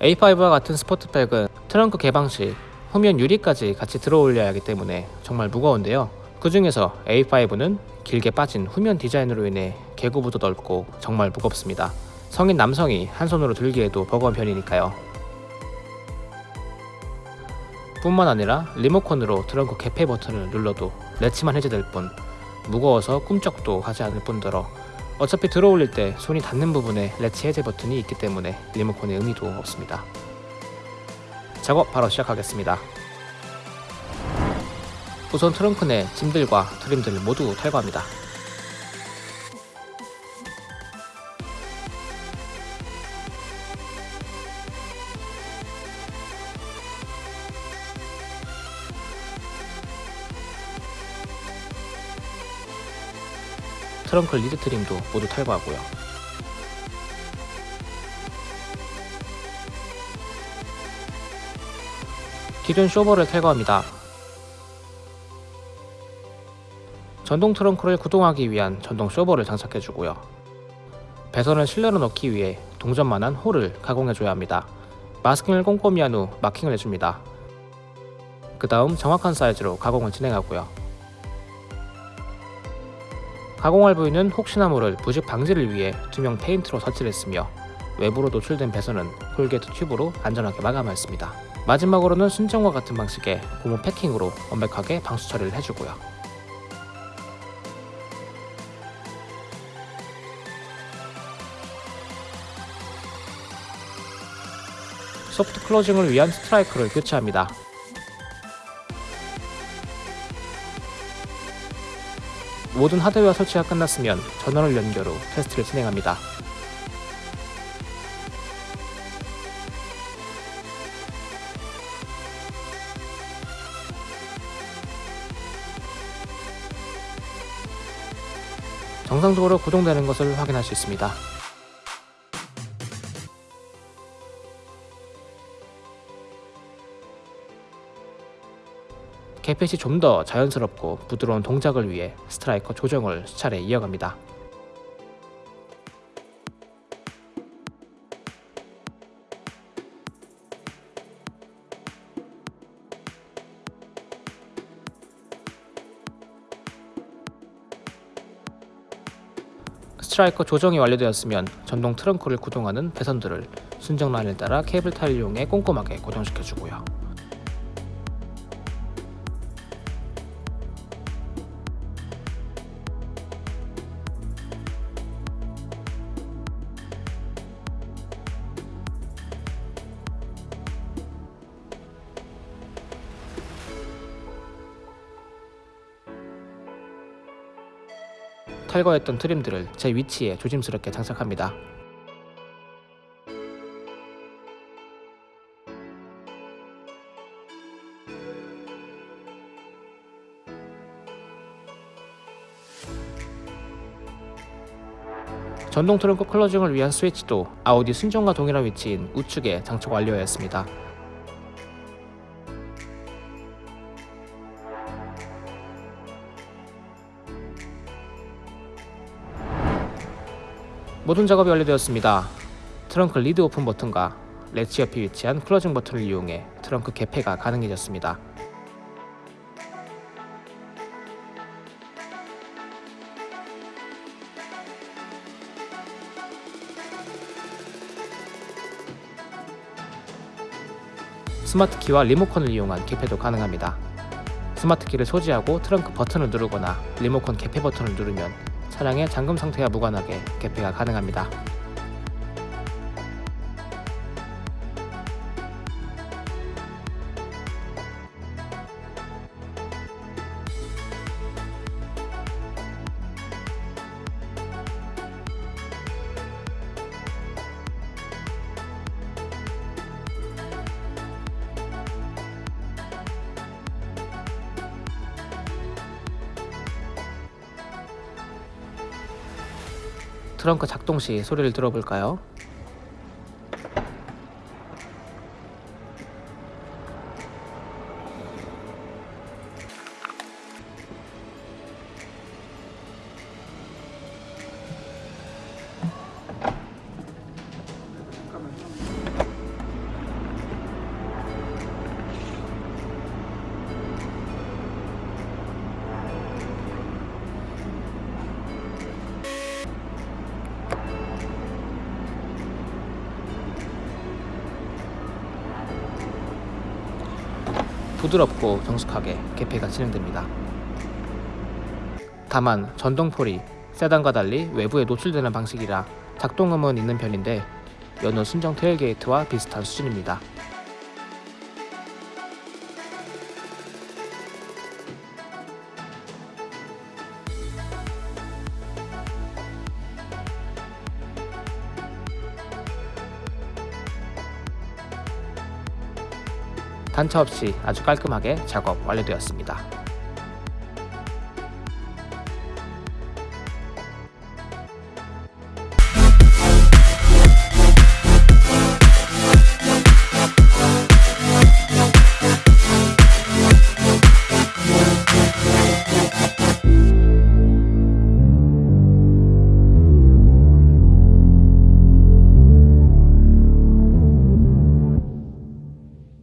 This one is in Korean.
A5와 같은 스포트백은 트렁크 개방 시 후면 유리까지 같이 들어 올려야 하기 때문에 정말 무거운데요. 그 중에서 A5는 길게 빠진 후면 디자인으로 인해 개구부도 넓고 정말 무겁습니다. 성인 남성이 한 손으로 들기에도 버거운 편이니까요. 뿐만 아니라 리모컨으로 트렁크 개폐 버튼을 눌러도 렛치만 해제될 뿐 무거워서 꿈쩍도 하지 않을 뿐더러 어차피 들어올릴 때 손이 닿는 부분에 렛치 해제 버튼이 있기 때문에 리모컨의 의미도 없습니다. 작업 바로 시작하겠습니다. 우선 트렁크 내 짐들과 트림들을 모두 탈거합니다. 트렁크 lid trim도 모두 탈거하고요. 기존 쇼버를 탈거합니다. 전동 트렁크를 구동하기 위한 전동 쇼버를 장착해주고요. 배선을 실내로 넣기 위해 동전만한 hole을 가공해줘야 합니다. 마스킹을 꼼꼼히 한 후 마킹을 해줍니다. 그 다음 정확한 사이즈로 가공을 진행하고요. 가공할 부위는 혹시나 모를 부식 방지를 위해 투명 페인트로 처리를 했으며 외부로 노출된 배선은 corrugate tube로 안전하게 마감하였습니다. 마지막으로는 순정과 같은 방식의 고무 패킹으로 완벽하게 방수 처리를 해주고요. soft closing을 위한 striker를 교체합니다. 모든 하드웨어 설치가 끝났으면 전원을 연결 후 테스트를 진행합니다. 정상적으로 구동되는 것을 확인할 수 있습니다. 개폐 시 좀 더 자연스럽고 부드러운 동작을 위해 striker 조정을 수차례 이어갑니다. striker 조정이 완료되었으면 전동 트렁크를 구동하는 배선들을 순정 라인을 따라 cable tie를 이용해 꼼꼼하게 고정시켜주고요. 탈거했던 트림들을 제 위치에 조심스럽게 장착합니다. 전동 트렁크 클로징을 위한 스위치도 아우디 순정과 동일한 위치인 우측에 장착 완료하였습니다. 모든 작업이 완료되었습니다. 트렁크 lid open 버튼과 latch 옆에 위치한 closing 버튼을 이용해 트렁크 개폐가 가능해졌습니다. 스마트 키와 리모컨을 이용한 개폐도 가능합니다. 스마트 키를 소지하고 트렁크 버튼을 누르거나 리모컨 개폐 버튼을 누르면 차량의 잠금 상태와 무관하게 개폐가 가능합니다. 트렁크 작동 시 소리를 들어볼까요? 부드럽고 정숙하게 개폐가 진행됩니다. 다만 전동폴이 세단과 달리 외부에 노출되는 방식이라 작동음은 있는 편인데 여느 순정 테일게이트와 비슷한 수준입니다. 단차 없이 아주 깔끔하게 작업 완료되었습니다.